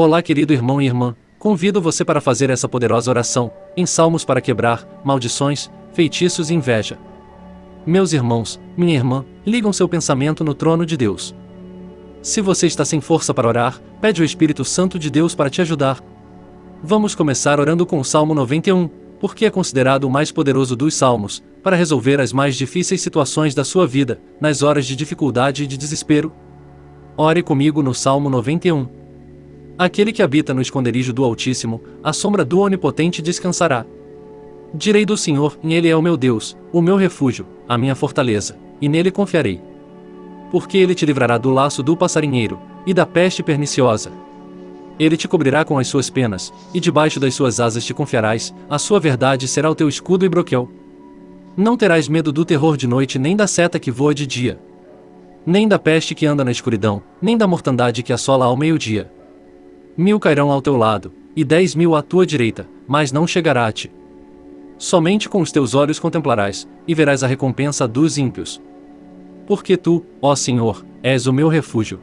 Olá, querido irmão e irmã, convido você para fazer essa poderosa oração, em salmos para quebrar maldições, feitiços e inveja. Meus irmãos, minha irmã, ligam seu pensamento no trono de Deus. Se você está sem força para orar, pede o Espírito Santo de Deus para te ajudar. Vamos começar orando com o Salmo 91, porque é considerado o mais poderoso dos salmos, para resolver as mais difíceis situações da sua vida, nas horas de dificuldade e de desespero. Ore comigo no Salmo 91. Aquele que habita no esconderijo do Altíssimo, a sombra do Onipotente descansará. Direi do Senhor, Ele é o meu Deus, o meu refúgio, a minha fortaleza, e nele confiarei. Porque ele te livrará do laço do passarinheiro, e da peste perniciosa. Ele te cobrirá com as suas penas, e debaixo das suas asas te confiarás, a sua verdade será o teu escudo e broquel. Não terás medo do terror de noite nem da seta que voa de dia. Nem da peste que anda na escuridão, nem da mortandade que assola ao meio-dia. Mil cairão ao teu lado, e dez mil à tua direita, mas não chegará a ti. Somente com os teus olhos contemplarás, e verás a recompensa dos ímpios. Porque tu, ó Senhor, és o meu refúgio,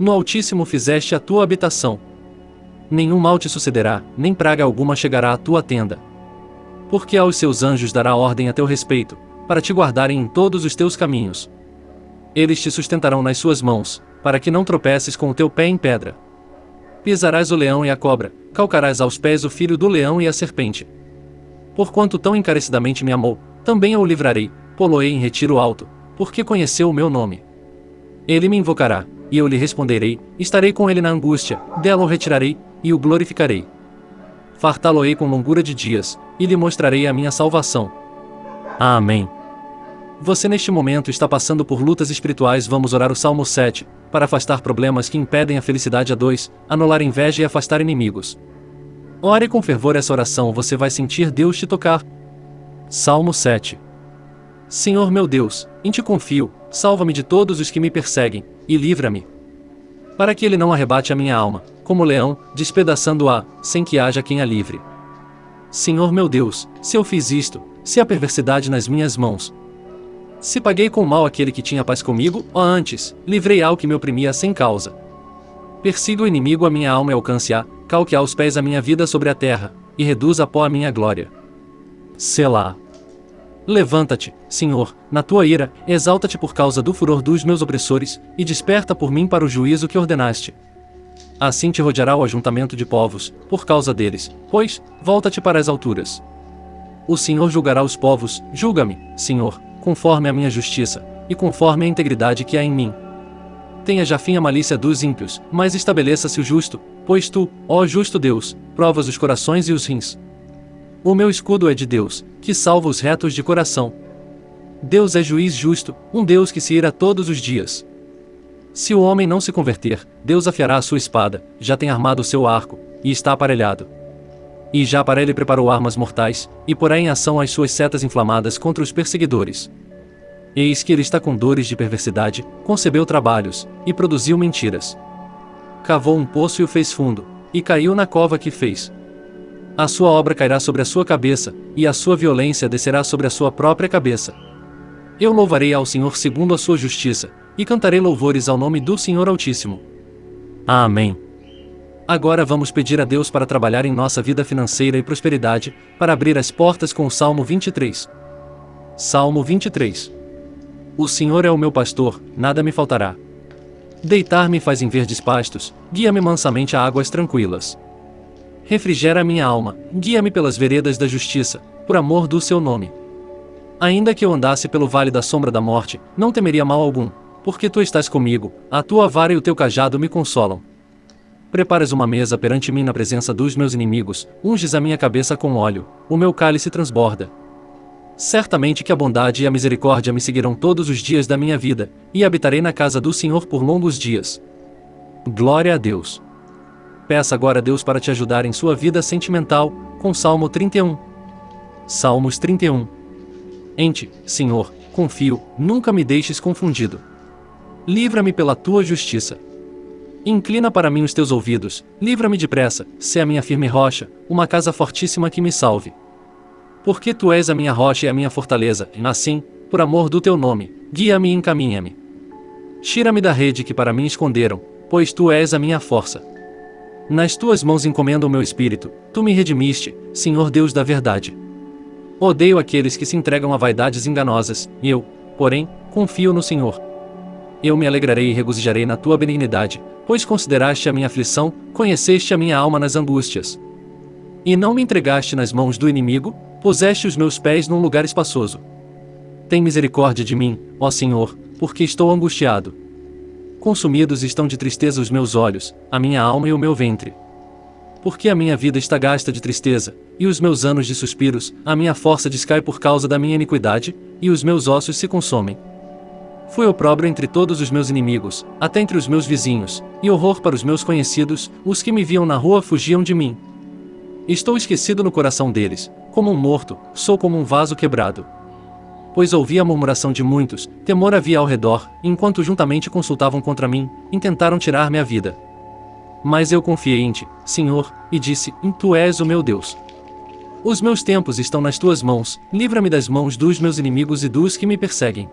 no Altíssimo fizeste a tua habitação. Nenhum mal te sucederá, nem praga alguma chegará à tua tenda. Porque aos seus anjos dará ordem a teu respeito, para te guardarem em todos os teus caminhos. Eles te sustentarão nas suas mãos, para que não tropeces com o teu pé em pedra. Pisarás o leão e a cobra, calcarás aos pés o filho do leão e a serpente. Porquanto tão encarecidamente me amou, também eu o livrarei, poloei em retiro alto, porque conheceu o meu nome. Ele me invocará, e eu lhe responderei, estarei com ele na angústia, dela o retirarei, e o glorificarei. Fartá-lo-ei com longura de dias, e lhe mostrarei a minha salvação. Amém. Você neste momento está passando por lutas espirituais, vamos orar o Salmo 7, para afastar problemas que impedem a felicidade a dois, anular inveja e afastar inimigos. Ore com fervor essa oração, você vai sentir Deus te tocar. Salmo 7 Senhor meu Deus, em ti confio, salva-me de todos os que me perseguem, e livra-me. Para que ele não arrebate a minha alma, como leão, despedaçando-a, sem que haja quem a livre. Senhor meu Deus, se eu fiz isto, se há perversidade nas minhas mãos. Se paguei com mal aquele que tinha paz comigo, ou antes, livrei ao que me oprimia sem causa. Persiga o inimigo a minha alma e alcance-a, calque aos pés a minha vida sobre a terra, e reduza a pó a minha glória. Selá. Levanta-te, Senhor, na tua ira, exalta-te por causa do furor dos meus opressores, e desperta por mim para o juízo que ordenaste. Assim te rodeará o ajuntamento de povos, por causa deles, pois, volta-te para as alturas. O Senhor julgará os povos, julga-me, Senhor, conforme a minha justiça, e conforme a integridade que há em mim. Tenha já fim a malícia dos ímpios, mas estabeleça-se o justo, pois tu, ó justo Deus, provas os corações e os rins. O meu escudo é de Deus, que salva os retos de coração. Deus é juiz justo, um Deus que se ira todos os dias. Se o homem não se converter, Deus afiará a sua espada, já tem armado o seu arco, e está aparelhado. E já para ele preparou armas mortais, e porá em ação as suas setas inflamadas contra os perseguidores. Eis que ele está com dores de perversidade, concebeu trabalhos, e produziu mentiras. Cavou um poço e o fez fundo, e caiu na cova que fez. A sua obra cairá sobre a sua cabeça, e a sua violência descerá sobre a sua própria cabeça. Eu louvarei ao Senhor segundo a sua justiça, e cantarei louvores ao nome do Senhor Altíssimo. Amém. Agora vamos pedir a Deus para trabalhar em nossa vida financeira e prosperidade, para abrir as portas com o Salmo 23. Salmo 23. O Senhor é o meu pastor, nada me faltará. Deitar-me faz em verdes pastos, guia-me mansamente a águas tranquilas refrigera minha alma, guia-me pelas veredas da justiça, por amor do seu nome. Ainda que eu andasse pelo vale da sombra da morte, não temeria mal algum, porque tu estás comigo, a tua vara e o teu cajado me consolam. Preparas uma mesa perante mim na presença dos meus inimigos, unges a minha cabeça com óleo, o meu cálice transborda. Certamente que a bondade e a misericórdia me seguirão todos os dias da minha vida, e habitarei na casa do Senhor por longos dias. Glória a Deus. Peça agora a Deus para te ajudar em sua vida sentimental, com Salmo 31. Salmos 31. Em ti, Senhor, confio, nunca me deixes confundido. Livra-me pela tua justiça. Inclina para mim os teus ouvidos, livra-me depressa, se a minha firme rocha, uma casa fortíssima que me salve. Porque tu és a minha rocha e a minha fortaleza, e assim, por amor do teu nome, guia-me e encaminha-me. Tira-me da rede que para mim esconderam, pois tu és a minha força. Nas tuas mãos encomendo o meu espírito, tu me redimiste, Senhor Deus da verdade. Odeio aqueles que se entregam a vaidades enganosas, e eu, porém, confio no Senhor. Eu me alegrarei e regozijarei na tua benignidade, pois consideraste a minha aflição, conheceste a minha alma nas angústias. E não me entregaste nas mãos do inimigo, puseste os meus pés num lugar espaçoso. Tem misericórdia de mim, ó Senhor, porque estou angustiado. Consumidos estão de tristeza os meus olhos, a minha alma e o meu ventre. Porque a minha vida está gasta de tristeza, e os meus anos de suspiros, a minha força descai por causa da minha iniquidade, e os meus ossos se consomem. Fui opróbrio entre todos os meus inimigos, até entre os meus vizinhos, e horror para os meus conhecidos, os que me viam na rua fugiam de mim. Estou esquecido no coração deles, como um morto, sou como um vaso quebrado. Pois ouvi a murmuração de muitos, temor havia ao redor, enquanto juntamente consultavam contra mim, intentaram tirar-me a vida. Mas eu confiei em ti, Senhor, e disse: Tu és o meu Deus. Os meus tempos estão nas tuas mãos, livra-me das mãos dos meus inimigos e dos que me perseguem.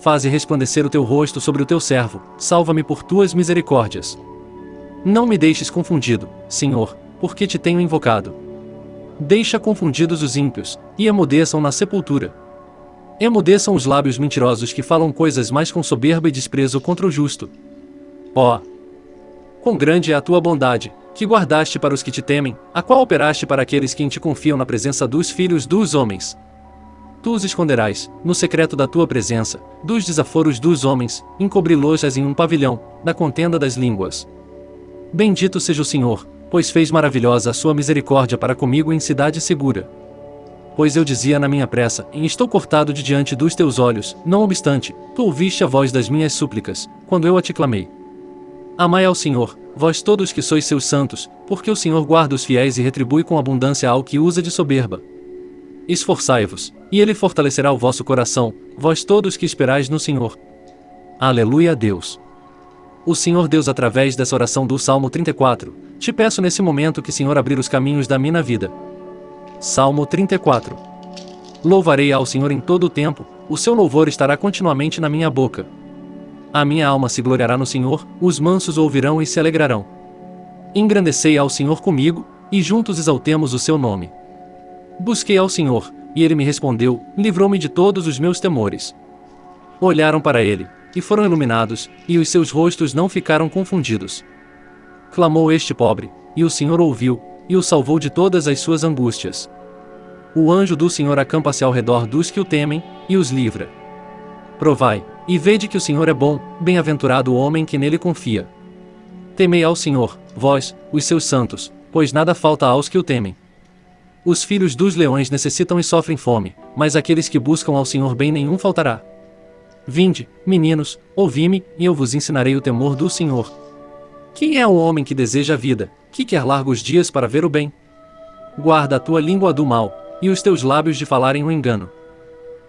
Faze resplandecer o teu rosto sobre o teu servo, salva-me por tuas misericórdias. Não me deixes confundido, Senhor, porque te tenho invocado. Deixa confundidos os ímpios, e emudeçam na sepultura. Emudeçam os lábios mentirosos que falam coisas mais com soberba e desprezo contra o justo. Ó! Oh, Quão grande é a tua bondade, que guardaste para os que te temem, a qual operaste para aqueles que em ti confiam na presença dos filhos dos homens. Tu os esconderás, no secreto da tua presença, dos desaforos dos homens, encobri-los em um pavilhão, na contenda das línguas. Bendito seja o Senhor, pois fez maravilhosa a sua misericórdia para comigo em cidade segura. Pois eu dizia na minha pressa, e estou cortado de diante dos teus olhos, não obstante, tu ouviste a voz das minhas súplicas, quando eu a te clamei. Amai ao Senhor, vós todos que sois seus santos, porque o Senhor guarda os fiéis e retribui com abundância ao que usa de soberba. Esforçai-vos, e ele fortalecerá o vosso coração, vós todos que esperais no Senhor. Aleluia a Deus. O Senhor Deus através dessa oração do Salmo 34, te peço nesse momento que Senhor abrir os caminhos da minha vida. Salmo 34. Louvarei ao Senhor em todo o tempo, o seu louvor estará continuamente na minha boca. A minha alma se gloriará no Senhor, os mansos ouvirão e se alegrarão. Engrandecei ao Senhor comigo, e juntos exaltemos o seu nome. Busquei ao Senhor, e ele me respondeu, livrou-me de todos os meus temores. Olharam para ele, e foram iluminados, e os seus rostos não ficaram confundidos. Clamou este pobre, e o Senhor ouviu, e o salvou de todas as suas angústias. O anjo do Senhor acampa-se ao redor dos que o temem, e os livra. Provai, e vede que o Senhor é bom, bem-aventurado o homem que nele confia. Temei ao Senhor, vós, os seus santos, pois nada falta aos que o temem. Os filhos dos leões necessitam e sofrem fome, mas aqueles que buscam ao Senhor bem nenhum faltará. Vinde, meninos, ouvi-me, e eu vos ensinarei o temor do Senhor. Quem é o homem que deseja a vida, que quer largos dias para ver o bem? Guarda a tua língua do mal, e os teus lábios de falarem o engano.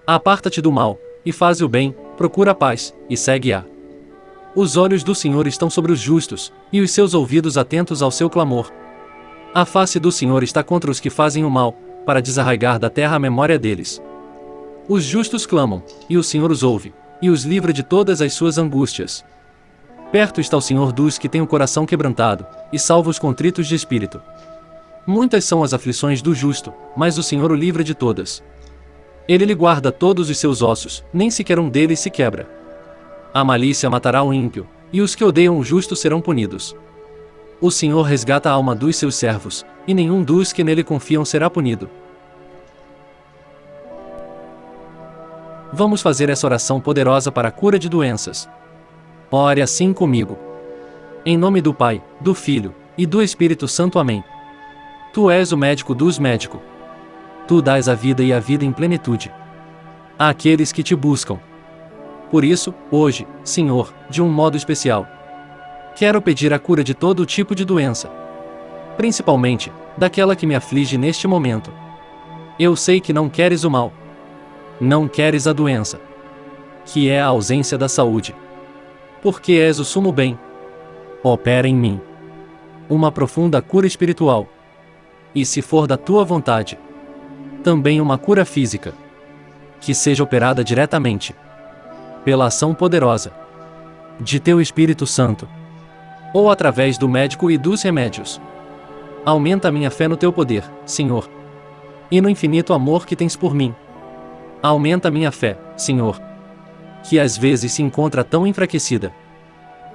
Aparta-te do mal, e faz o bem, procura a paz, e segue-a. Os olhos do Senhor estão sobre os justos, e os seus ouvidos atentos ao seu clamor. A face do Senhor está contra os que fazem o mal, para desarraigar da terra a memória deles. Os justos clamam, e o Senhor os ouve, e os livra de todas as suas angústias. Perto está o Senhor dos que têm o coração quebrantado, e salva os contritos de espírito. Muitas são as aflições do justo, mas o Senhor o livra de todas. Ele lhe guarda todos os seus ossos, nem sequer um deles se quebra. A malícia matará o ímpio, e os que odeiam o justo serão punidos. O Senhor resgata a alma dos seus servos, e nenhum dos que nele confiam será punido. Vamos fazer essa oração poderosa para a cura de doenças. Ore assim comigo. Em nome do Pai, do Filho e do Espírito Santo. Amém. Tu és o médico dos médicos Tu dás a vida e a vida em plenitude. Àqueles que te buscam. Por isso, hoje, Senhor, de um modo especial, quero pedir a cura de todo tipo de doença. Principalmente, daquela que me aflige neste momento. Eu sei que não queres o mal. Não queres a doença. Que é a ausência da saúde. Porque és o sumo bem. Opera em mim. Uma profunda cura espiritual. E se for da tua vontade, também uma cura física. Que seja operada diretamente pela ação poderosa de Teu Espírito Santo. Ou através do médico e dos remédios. Aumenta minha fé no teu poder, Senhor. E no infinito amor que tens por mim. Aumenta minha fé, Senhor. Que às vezes se encontra tão enfraquecida.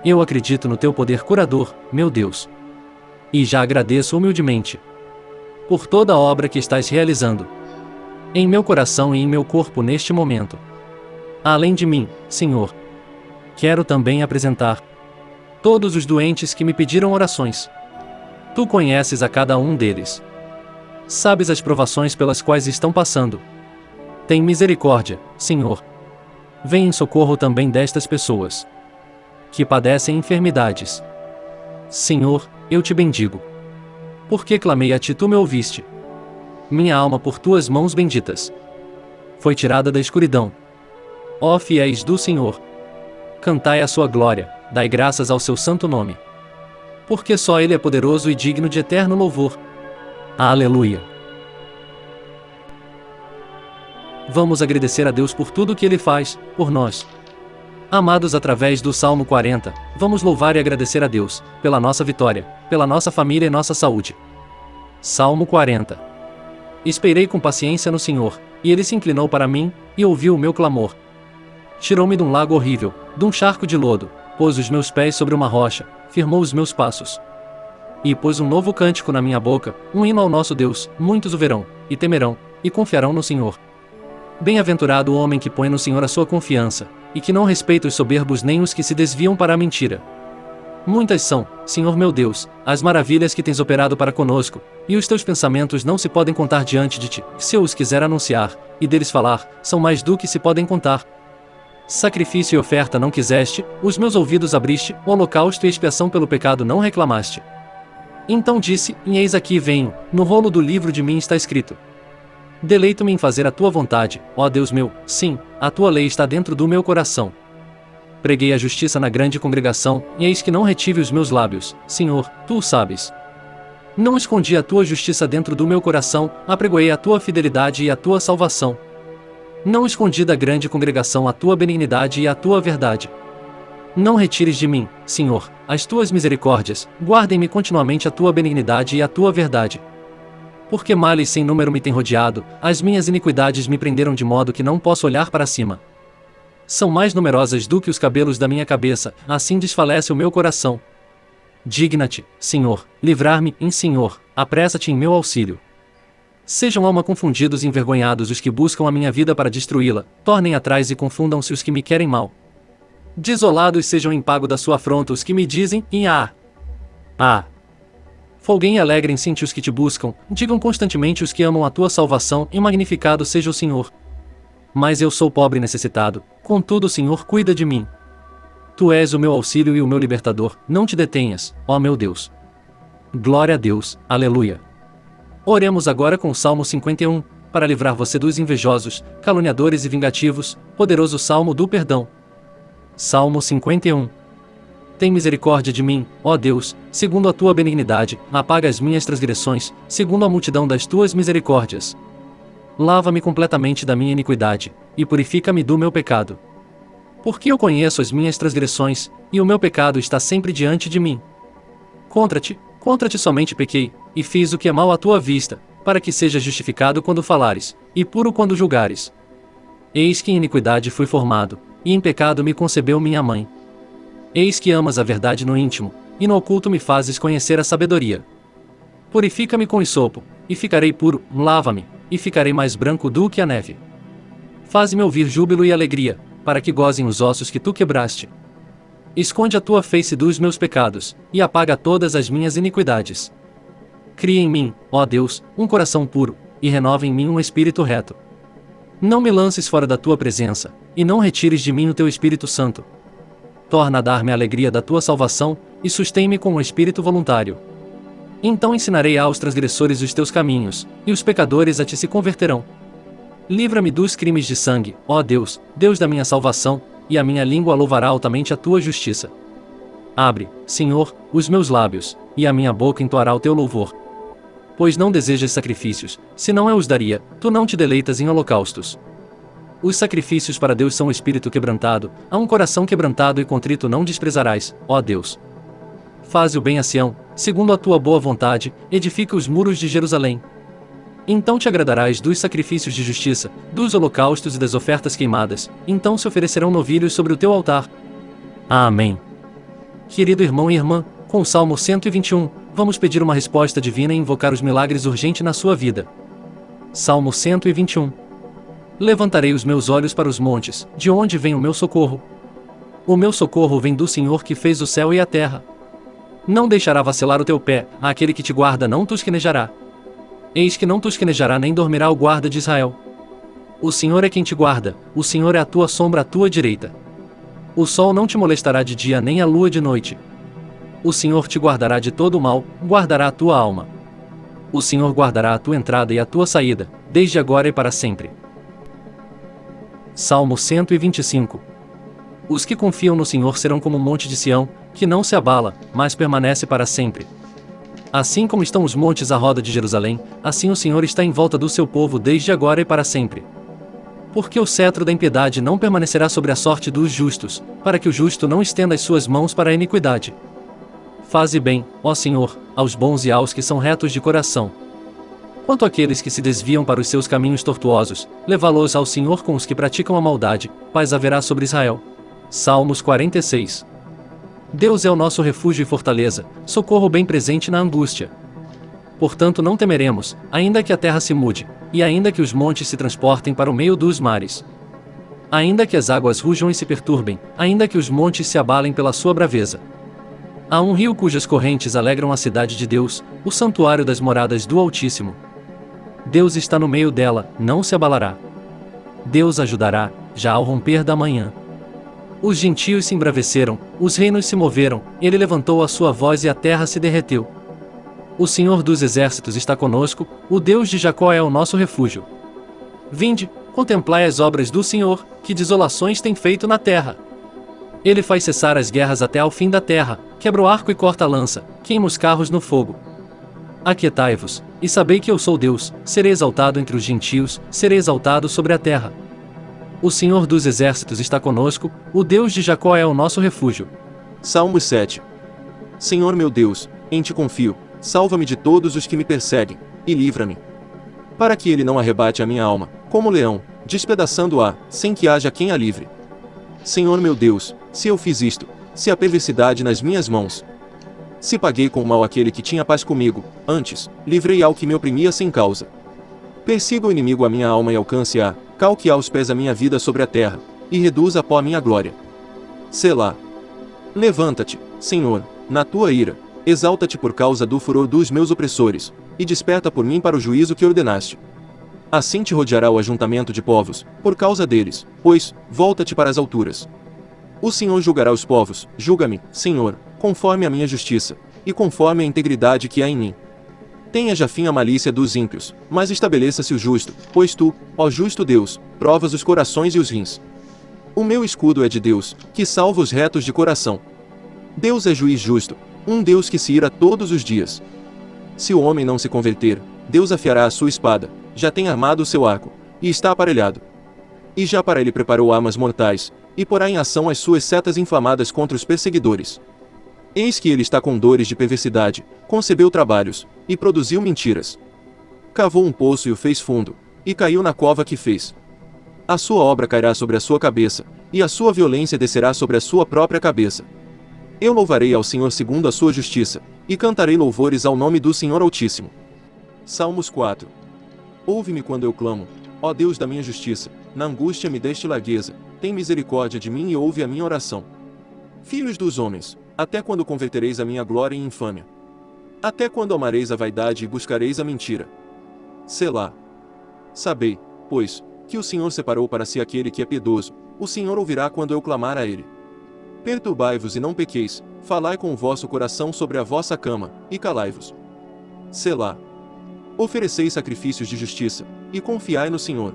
Eu acredito no teu poder curador, meu Deus. E já agradeço humildemente por toda a obra que estás realizando em meu coração e em meu corpo neste momento. Além de mim, Senhor, quero também apresentar todos os doentes que me pediram orações. Tu conheces a cada um deles. Sabes as provações pelas quais estão passando. Tem misericórdia, Senhor. Vem em socorro também destas pessoas que padecem enfermidades. Senhor, eu te bendigo. Porque clamei a ti, tu me ouviste. Minha alma por tuas mãos benditas foi tirada da escuridão. Ó fiéis do Senhor, cantai a sua glória, dai graças ao seu santo nome. Porque só ele é poderoso e digno de eterno louvor. Aleluia. Vamos agradecer a Deus por tudo que ele faz por nós. Amados através do Salmo 40, vamos louvar e agradecer a Deus, pela nossa vitória, pela nossa família e nossa saúde. Salmo 40 Esperei com paciência no Senhor, e ele se inclinou para mim, e ouviu o meu clamor. Tirou-me de um lago horrível, de um charco de lodo, pôs os meus pés sobre uma rocha, firmou os meus passos. E pôs um novo cântico na minha boca, um hino ao nosso Deus, muitos o verão, e temerão, e confiarão no Senhor. Bem-aventurado o homem que põe no Senhor a sua confiança, e que não respeita os soberbos nem os que se desviam para a mentira. Muitas são, Senhor meu Deus, as maravilhas que tens operado para conosco, e os teus pensamentos não se podem contar diante de ti. Se eu os quiser anunciar, e deles falar, são mais do que se podem contar. Sacrifício e oferta não quiseste, os meus ouvidos abriste, o holocausto e expiação pelo pecado não reclamaste. Então disse, e eis aqui venho, no rolo do livro de mim está escrito. Deleito-me em fazer a tua vontade, ó Deus meu, sim, a tua lei está dentro do meu coração. Preguei a justiça na grande congregação, e eis que não retive os meus lábios, Senhor, tu o sabes. Não escondi a tua justiça dentro do meu coração, apregoei a tua fidelidade e a tua salvação. Não escondi da grande congregação a tua benignidade e a tua verdade. Não retires de mim, Senhor, as tuas misericórdias, guardem-me continuamente a tua benignidade e a tua verdade. Porque males sem número me têm rodeado, as minhas iniquidades me prenderam de modo que não posso olhar para cima. São mais numerosas do que os cabelos da minha cabeça, assim desfalece o meu coração. Digna-te, Senhor, livrar-me, em Senhor, apressa-te em meu auxílio. Sejam alma confundidos e envergonhados os que buscam a minha vida para destruí-la, tornem atrás e confundam-se os que me querem mal. Desolados sejam em pago da sua afronta os que me dizem, em ah, ah, Folguem e alegrem-se os que te buscam, digam constantemente os que amam a tua salvação, e magnificado seja o Senhor. Mas eu sou pobre e necessitado, contudo o Senhor cuida de mim. Tu és o meu auxílio e o meu libertador, não te detenhas, ó meu Deus. Glória a Deus, aleluia. Oremos agora com o Salmo 51, para livrar você dos invejosos, caluniadores e vingativos, poderoso Salmo do perdão. Salmo 51 tem misericórdia de mim, ó Deus, segundo a tua benignidade, apaga as minhas transgressões, segundo a multidão das tuas misericórdias. Lava-me completamente da minha iniquidade, e purifica-me do meu pecado. Porque eu conheço as minhas transgressões, e o meu pecado está sempre diante de mim. Contra ti, contra ti somente pequei, e fiz o que é mal à tua vista, para que sejas justificado quando falares, e puro quando julgares. Eis que em iniquidade fui formado, e em pecado me concebeu minha mãe. Eis que amas a verdade no íntimo, e no oculto me fazes conhecer a sabedoria. Purifica-me com isopo, e ficarei puro, lava-me, e ficarei mais branco do que a neve. Faz-me ouvir júbilo e alegria, para que gozem os ossos que tu quebraste. Esconde a tua face dos meus pecados, e apaga todas as minhas iniquidades. Cria em mim, ó Deus, um coração puro, e renova em mim um espírito reto. Não me lances fora da tua presença, e não retires de mim o teu Espírito Santo, torna a dar-me a alegria da tua salvação, e sustém-me com um espírito voluntário. Então ensinarei aos transgressores os teus caminhos, e os pecadores a ti se converterão. Livra-me dos crimes de sangue, ó Deus, Deus da minha salvação, e a minha língua louvará altamente a tua justiça. Abre, Senhor, os meus lábios, e a minha boca entoará o teu louvor. Pois não desejas sacrifícios, senão eu os daria, tu não te deleitas em holocaustos. Os sacrifícios para Deus são o espírito quebrantado, a um coração quebrantado e contrito não desprezarás, ó Deus. faze o bem a Sião, segundo a tua boa vontade, edifica os muros de Jerusalém. Então te agradarás dos sacrifícios de justiça, dos holocaustos e das ofertas queimadas, então se oferecerão novilhos sobre o teu altar. Amém. Querido irmão e irmã, com o Salmo 121, vamos pedir uma resposta divina e invocar os milagres urgente na sua vida. Salmo 121 Levantarei os meus olhos para os montes, de onde vem o meu socorro? O meu socorro vem do Senhor que fez o céu e a terra. Não deixará vacilar o teu pé, aquele que te guarda não tosquenejará. Eis que não tosquenejará nem dormirá o guarda de Israel. O Senhor é quem te guarda, o Senhor é a tua sombra à tua direita. O sol não te molestará de dia nem a lua de noite. O Senhor te guardará de todo o mal, guardará a tua alma. O Senhor guardará a tua entrada e a tua saída, desde agora e para sempre. Salmo 125 Os que confiam no Senhor serão como o monte de Sião, que não se abala, mas permanece para sempre. Assim como estão os montes à roda de Jerusalém, assim o Senhor está em volta do seu povo desde agora e para sempre. Porque o cetro da impiedade não permanecerá sobre a sorte dos justos, para que o justo não estenda as suas mãos para a iniquidade. Faze bem, ó Senhor, aos bons e aos que são retos de coração. Quanto àqueles que se desviam para os seus caminhos tortuosos, levá-los ao Senhor com os que praticam a maldade, paz haverá sobre Israel. Salmos 46 Deus é o nosso refúgio e fortaleza, socorro bem presente na angústia. Portanto, não temeremos, ainda que a terra se mude, e ainda que os montes se transportem para o meio dos mares. Ainda que as águas rujam e se perturbem, ainda que os montes se abalem pela sua braveza. Há um rio cujas correntes alegram a cidade de Deus, o santuário das moradas do Altíssimo. Deus está no meio dela, não se abalará. Deus ajudará, já ao romper da manhã. Os gentios se embraveceram, os reinos se moveram, ele levantou a sua voz e a terra se derreteu. O Senhor dos exércitos está conosco, o Deus de Jacó é o nosso refúgio. Vinde, contemplai as obras do Senhor, que desolações tem feito na terra. Ele faz cessar as guerras até ao fim da terra, quebra o arco e corta a lança, queima os carros no fogo. Aquietai-vos, e sabei que eu sou Deus, serei exaltado entre os gentios, serei exaltado sobre a terra. O Senhor dos Exércitos está conosco, o Deus de Jacó é o nosso refúgio. Salmos 7 Senhor meu Deus, em ti confio, salva-me de todos os que me perseguem, e livra-me. Para que ele não arrebate a minha alma, como leão, despedaçando-a, sem que haja quem a livre. Senhor meu Deus, se eu fiz isto, se a perversidade nas minhas mãos, se paguei com mal aquele que tinha paz comigo, antes, livrei ao que me oprimia sem causa. Persiga o inimigo a minha alma e alcance-a, calque aos pés a minha vida sobre a terra, e reduza a pó a minha glória. Selá. Levanta-te, Senhor, na tua ira, exalta-te por causa do furor dos meus opressores, e desperta por mim para o juízo que ordenaste. Assim te rodeará o ajuntamento de povos, por causa deles, pois, volta-te para as alturas. O Senhor julgará os povos, julga-me, Senhor, conforme a minha justiça, e conforme a integridade que há em mim. Tenha já fim a malícia dos ímpios, mas estabeleça-se o justo, pois tu, ó justo Deus, provas os corações e os rins. O meu escudo é de Deus, que salva os retos de coração. Deus é juiz justo, um Deus que se ira todos os dias. Se o homem não se converter, Deus afiará a sua espada, já tem armado o seu arco, e está aparelhado. E já para ele preparou armas mortais, e porá em ação as suas setas inflamadas contra os perseguidores. Eis que ele está com dores de perversidade, concebeu trabalhos, e produziu mentiras. Cavou um poço e o fez fundo, e caiu na cova que fez. A sua obra cairá sobre a sua cabeça, e a sua violência descerá sobre a sua própria cabeça. Eu louvarei ao Senhor segundo a sua justiça, e cantarei louvores ao nome do Senhor Altíssimo. Salmos 4 Ouve-me quando eu clamo, ó Deus da minha justiça, na angústia me deste largueza, tem misericórdia de mim e ouve a minha oração. Filhos dos homens, até quando convertereis a minha glória em infâmia? Até quando amareis a vaidade e buscareis a mentira? Selá. Sabei, pois, que o Senhor separou para si aquele que é piedoso, o Senhor ouvirá quando eu clamar a ele. Perturbai-vos e não pequeis, falai com o vosso coração sobre a vossa cama, e calai-vos. Selá. Ofereceis sacrifícios de justiça, e confiai no Senhor.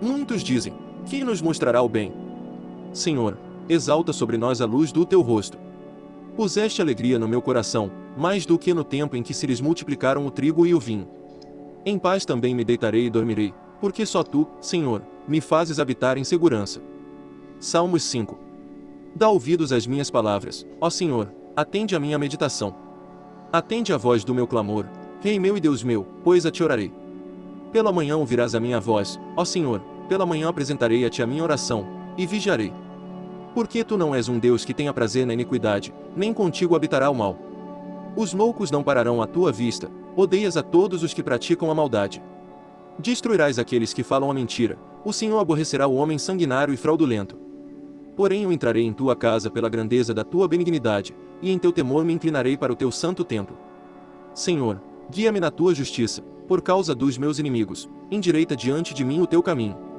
Muitos dizem, quem nos mostrará o bem? Senhor, exalta sobre nós a luz do teu rosto. Puseste alegria no meu coração, mais do que no tempo em que se lhes multiplicaram o trigo e o vinho. Em paz também me deitarei e dormirei, porque só tu, Senhor, me fazes habitar em segurança. Salmos 5 Dá ouvidos às minhas palavras, ó Senhor, atende a minha meditação. Atende a voz do meu clamor, Rei meu e Deus meu, pois a te orarei. Pela manhã ouvirás a minha voz, ó Senhor, pela manhã apresentarei a ti a minha oração, e vigiarei. Porque tu não és um Deus que tenha prazer na iniquidade, nem contigo habitará o mal. Os loucos não pararão à tua vista, odeias a todos os que praticam a maldade. Destruirás aqueles que falam a mentira, o Senhor aborrecerá o homem sanguinário e fraudulento. Porém eu entrarei em tua casa pela grandeza da tua benignidade, e em teu temor me inclinarei para o teu santo templo. Senhor, guia-me na tua justiça, por causa dos meus inimigos, endireita diante de mim o teu caminho.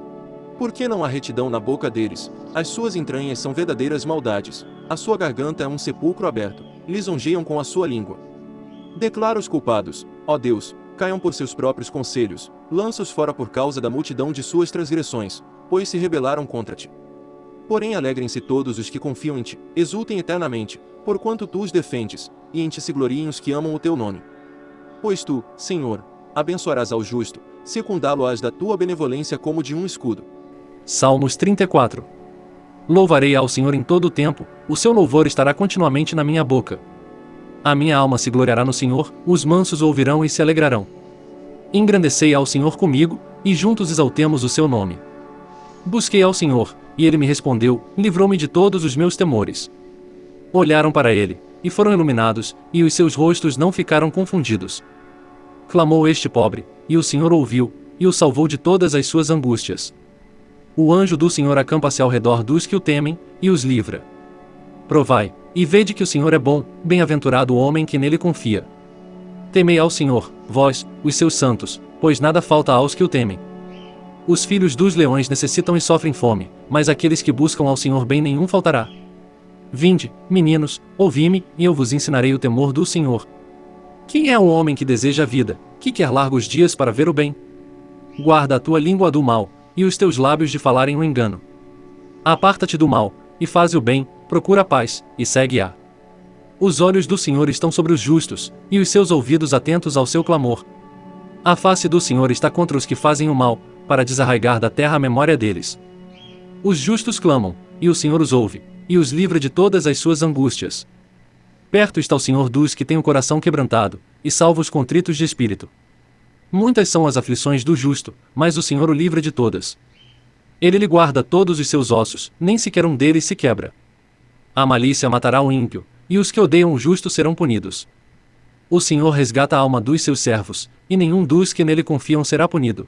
Porque não há retidão na boca deles, as suas entranhas são verdadeiras maldades, a sua garganta é um sepulcro aberto, lisonjeiam com a sua língua. Declara os culpados, ó Deus, caiam por seus próprios conselhos, lança-os fora por causa da multidão de suas transgressões, pois se rebelaram contra ti. Porém alegrem-se todos os que confiam em ti, exultem eternamente, porquanto tu os defendes, e em ti se gloriem os que amam o teu nome. Pois tu, Senhor, abençoarás ao justo, secundá-lo-ás da tua benevolência como de um escudo. Salmos 34 Louvarei ao Senhor em todo o tempo, o seu louvor estará continuamente na minha boca. A minha alma se gloriará no Senhor, os mansos ouvirão e se alegrarão. Engrandecei ao Senhor comigo, e juntos exaltemos o seu nome. Busquei ao Senhor, e ele me respondeu, livrou-me de todos os meus temores. Olharam para ele, e foram iluminados, e os seus rostos não ficaram confundidos. Clamou este pobre, e o Senhor ouviu, e o salvou de todas as suas angústias. O anjo do Senhor acampa-se ao redor dos que o temem, e os livra. Provai, e vede que o Senhor é bom, bem-aventurado o homem que nele confia. Temei ao Senhor, vós, os seus santos, pois nada falta aos que o temem. Os filhos dos leões necessitam e sofrem fome, mas aqueles que buscam ao Senhor bem nenhum faltará. Vinde, meninos, ouvi-me, e eu vos ensinarei o temor do Senhor. Quem é o homem que deseja a vida, que quer largos dias para ver o bem? Guarda a tua língua do mal, e os teus lábios de falarem o engano. Aparta-te do mal, e faz o bem, procura a paz, e segue-a. Os olhos do Senhor estão sobre os justos, e os seus ouvidos atentos ao seu clamor. A face do Senhor está contra os que fazem o mal, para desarraigar da terra a memória deles. Os justos clamam, e o Senhor os ouve, e os livra de todas as suas angústias. Perto está o Senhor dos que têm o coração quebrantado, e salva os contritos de espírito. Muitas são as aflições do justo, mas o Senhor o livra de todas. Ele lhe guarda todos os seus ossos, nem sequer um deles se quebra. A malícia matará o ímpio, e os que odeiam o justo serão punidos. O Senhor resgata a alma dos seus servos, e nenhum dos que nele confiam será punido.